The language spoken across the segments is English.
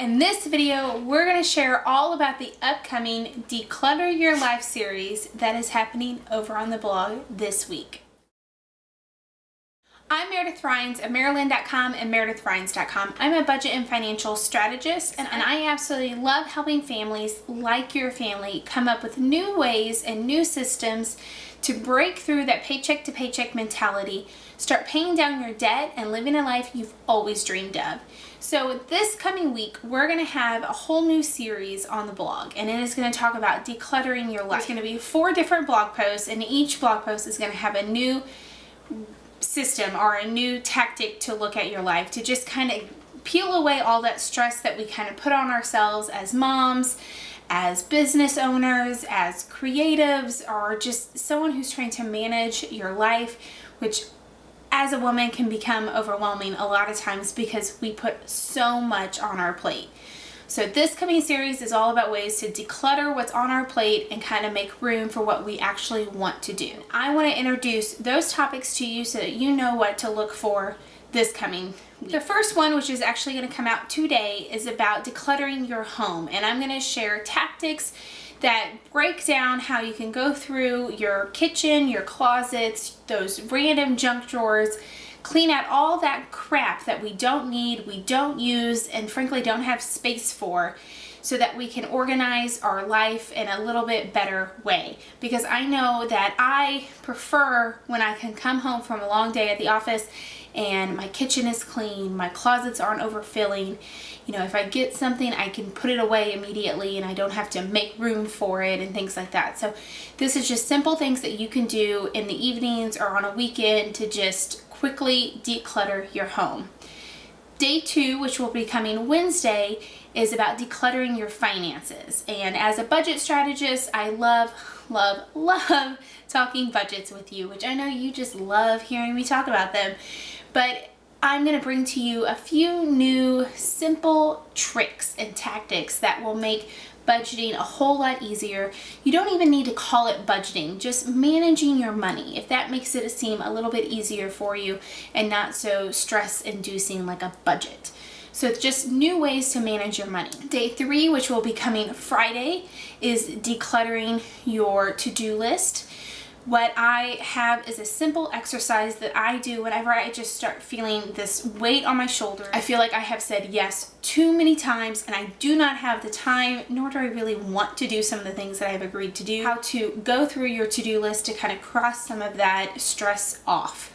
In this video, we're going to share all about the upcoming Declutter Your Life series that is happening over on the blog this week. I'm Meredith Rhines of Maryland.com and MeredithRhines.com. I'm a budget and financial strategist and, and I absolutely love helping families like your family come up with new ways and new systems to break through that paycheck to paycheck mentality, start paying down your debt and living a life you've always dreamed of. So this coming week, we're going to have a whole new series on the blog and it is going to talk about decluttering your life. There's going to be four different blog posts and each blog post is going to have a new system or a new tactic to look at your life to just kind of peel away all that stress that we kind of put on ourselves as moms, as business owners, as creatives, or just someone who's trying to manage your life, which as a woman can become overwhelming a lot of times because we put so much on our plate. So this coming series is all about ways to declutter what's on our plate and kind of make room for what we actually want to do. I want to introduce those topics to you so that you know what to look for this coming week. The first one, which is actually going to come out today, is about decluttering your home. And I'm going to share tactics that break down how you can go through your kitchen, your closets, those random junk drawers, clean out all that crap that we don't need, we don't use, and frankly don't have space for so that we can organize our life in a little bit better way. Because I know that I prefer when I can come home from a long day at the office and my kitchen is clean, my closets aren't overfilling. You know, if I get something, I can put it away immediately and I don't have to make room for it and things like that. So this is just simple things that you can do in the evenings or on a weekend to just quickly declutter your home. Day two, which will be coming Wednesday, is about decluttering your finances. And as a budget strategist, I love, love, love talking budgets with you, which I know you just love hearing me talk about them. But I'm going to bring to you a few new simple tricks and tactics that will make budgeting a whole lot easier. You don't even need to call it budgeting, just managing your money. If that makes it seem a little bit easier for you and not so stress inducing like a budget. So it's just new ways to manage your money. Day three, which will be coming Friday, is decluttering your to-do list. What I have is a simple exercise that I do whenever I just start feeling this weight on my shoulder. I feel like I have said yes too many times and I do not have the time nor do I really want to do some of the things that I have agreed to do. How to go through your to-do list to kind of cross some of that stress off.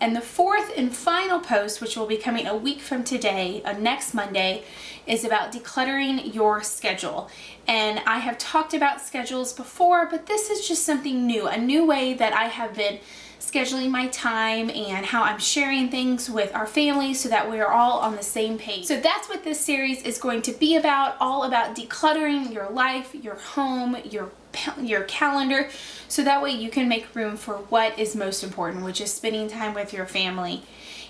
And the fourth and final post, which will be coming a week from today, uh, next Monday, is about decluttering your schedule. And I have talked about schedules before, but this is just something new, a new way that I have been scheduling my time and how I'm sharing things with our family so that we are all on the same page. So that's what this series is going to be about, all about decluttering your life, your home, your your calendar so that way you can make room for what is most important which is spending time with your family.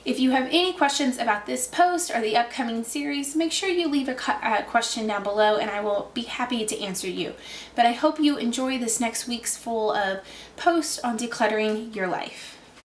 If you have any questions about this post or the upcoming series make sure you leave a question down below and I will be happy to answer you. But I hope you enjoy this next week's full of posts on decluttering your life.